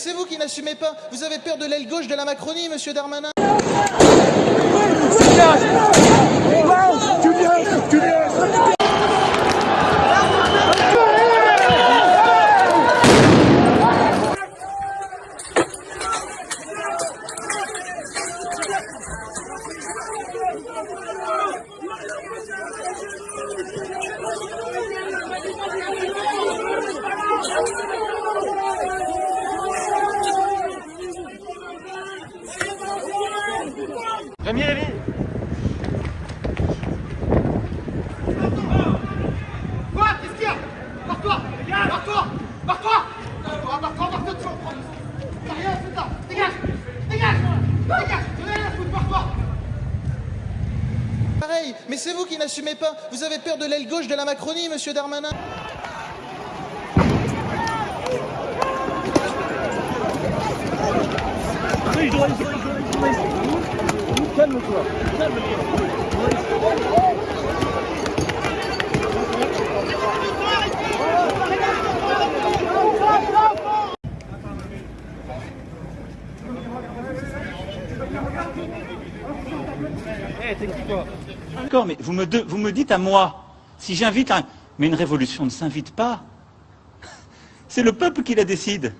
c'est vous qui n'assumez pas. Vous avez peur de l'aile gauche de la Macronie, monsieur Darmanin. Rémi, Rémi. Quoi Qu'est-ce qu'il y a? Barre-toi! Barre-toi! Barre-toi! Barre-toi, barre-toi, barre-toi, tu vas en prendre T'as rien, c'est ça. Dégage! Dégage! Dégage! J'en ai rien à foutre, barre-toi! Pareil, mais c'est vous qui n'assumez pas. Vous avez peur de l'aile gauche de la Macronie, monsieur Darmanin. D'accord, mais vous me, vous me dites à moi, si j'invite un... Mais une révolution ne s'invite pas. C'est le peuple qui la décide.